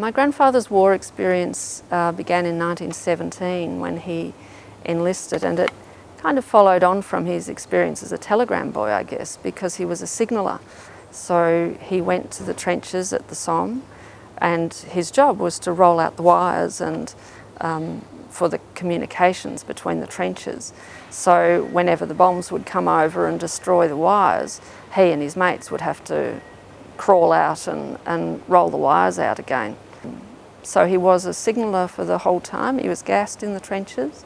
My grandfather's war experience uh, began in 1917 when he enlisted and it kind of followed on from his experience as a telegram boy, I guess, because he was a signaller. So he went to the trenches at the Somme and his job was to roll out the wires and um, for the communications between the trenches. So whenever the bombs would come over and destroy the wires, he and his mates would have to crawl out and, and roll the wires out again. So he was a signaller for the whole time. He was gassed in the trenches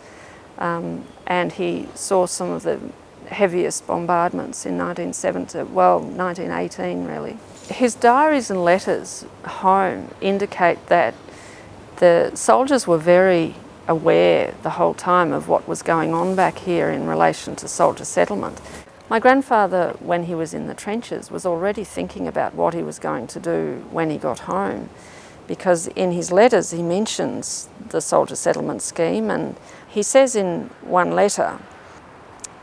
um, and he saw some of the heaviest bombardments in 1970, well, 1918 really. His diaries and letters home indicate that the soldiers were very aware the whole time of what was going on back here in relation to soldier settlement. My grandfather, when he was in the trenches, was already thinking about what he was going to do when he got home because in his letters he mentions the soldier settlement scheme and he says in one letter,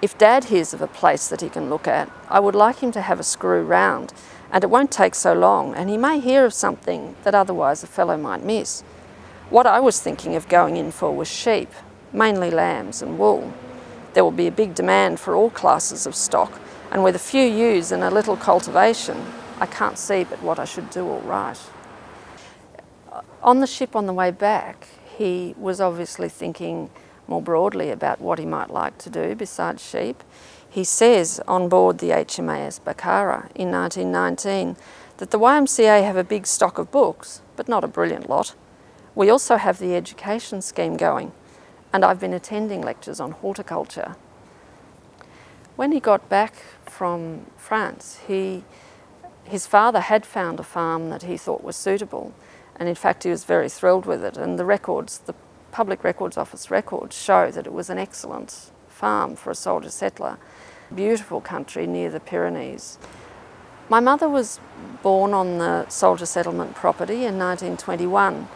if Dad hears of a place that he can look at, I would like him to have a screw round and it won't take so long and he may hear of something that otherwise a fellow might miss. What I was thinking of going in for was sheep, mainly lambs and wool. There will be a big demand for all classes of stock and with a few ewes and a little cultivation, I can't see but what I should do all right. On the ship on the way back, he was obviously thinking more broadly about what he might like to do besides sheep. He says on board the HMAS Bakara in 1919 that the YMCA have a big stock of books, but not a brilliant lot. We also have the education scheme going and I've been attending lectures on horticulture. When he got back from France, he, his father had found a farm that he thought was suitable and in fact he was very thrilled with it and the records, the Public Records Office records show that it was an excellent farm for a soldier settler. Beautiful country near the Pyrenees. My mother was born on the soldier settlement property in 1921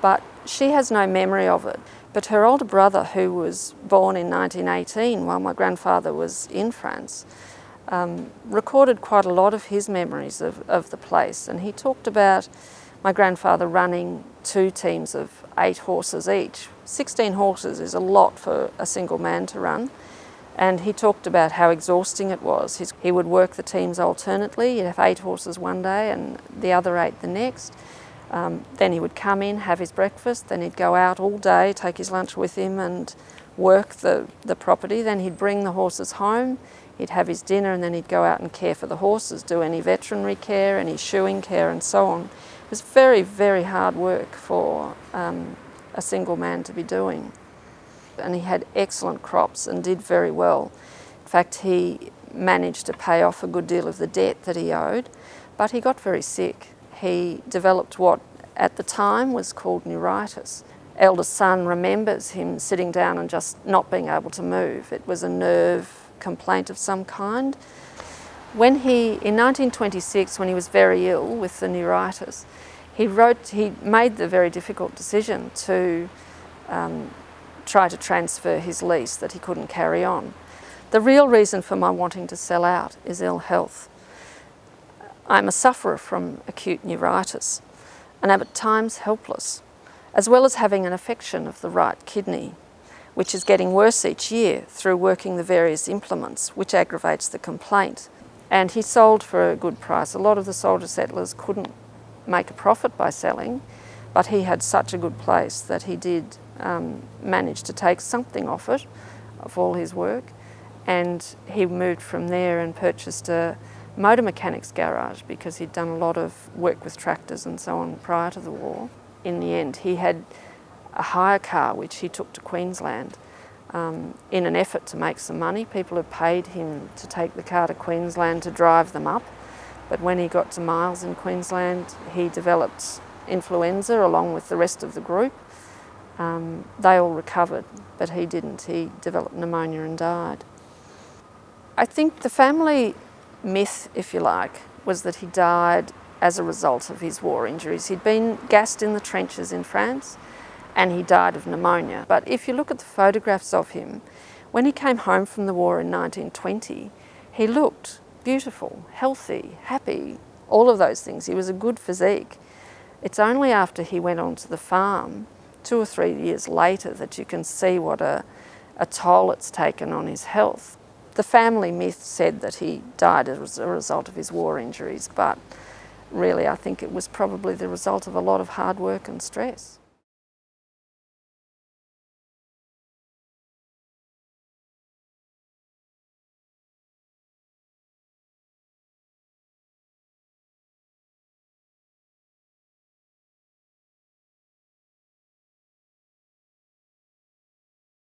but she has no memory of it. But her older brother, who was born in 1918 while my grandfather was in France, um, recorded quite a lot of his memories of, of the place. And he talked about my grandfather running two teams of eight horses each. 16 horses is a lot for a single man to run. And he talked about how exhausting it was. His, he would work the teams alternately. He'd have eight horses one day and the other eight the next. Um, then he would come in, have his breakfast, then he'd go out all day, take his lunch with him and work the, the property. Then he'd bring the horses home, he'd have his dinner and then he'd go out and care for the horses, do any veterinary care, any shoeing care and so on. It was very, very hard work for um, a single man to be doing. And he had excellent crops and did very well. In fact, he managed to pay off a good deal of the debt that he owed, but he got very sick he developed what at the time was called neuritis. Eldest son remembers him sitting down and just not being able to move. It was a nerve complaint of some kind. When he, in 1926, when he was very ill with the neuritis, he wrote, he made the very difficult decision to um, try to transfer his lease that he couldn't carry on. The real reason for my wanting to sell out is ill health. I'm a sufferer from acute neuritis and am at times helpless, as well as having an affection of the right kidney, which is getting worse each year through working the various implements, which aggravates the complaint. And he sold for a good price. A lot of the soldier settlers couldn't make a profit by selling, but he had such a good place that he did um, manage to take something off it, of all his work, and he moved from there and purchased a motor mechanics garage because he'd done a lot of work with tractors and so on prior to the war. In the end, he had a hire car which he took to Queensland um, in an effort to make some money. People had paid him to take the car to Queensland to drive them up. But when he got to Miles in Queensland, he developed influenza along with the rest of the group. Um, they all recovered, but he didn't. He developed pneumonia and died. I think the family myth, if you like, was that he died as a result of his war injuries. He'd been gassed in the trenches in France and he died of pneumonia. But if you look at the photographs of him, when he came home from the war in 1920, he looked beautiful, healthy, happy, all of those things. He was a good physique. It's only after he went onto the farm, two or three years later, that you can see what a, a toll it's taken on his health. The family myth said that he died as a result of his war injuries, but really I think it was probably the result of a lot of hard work and stress.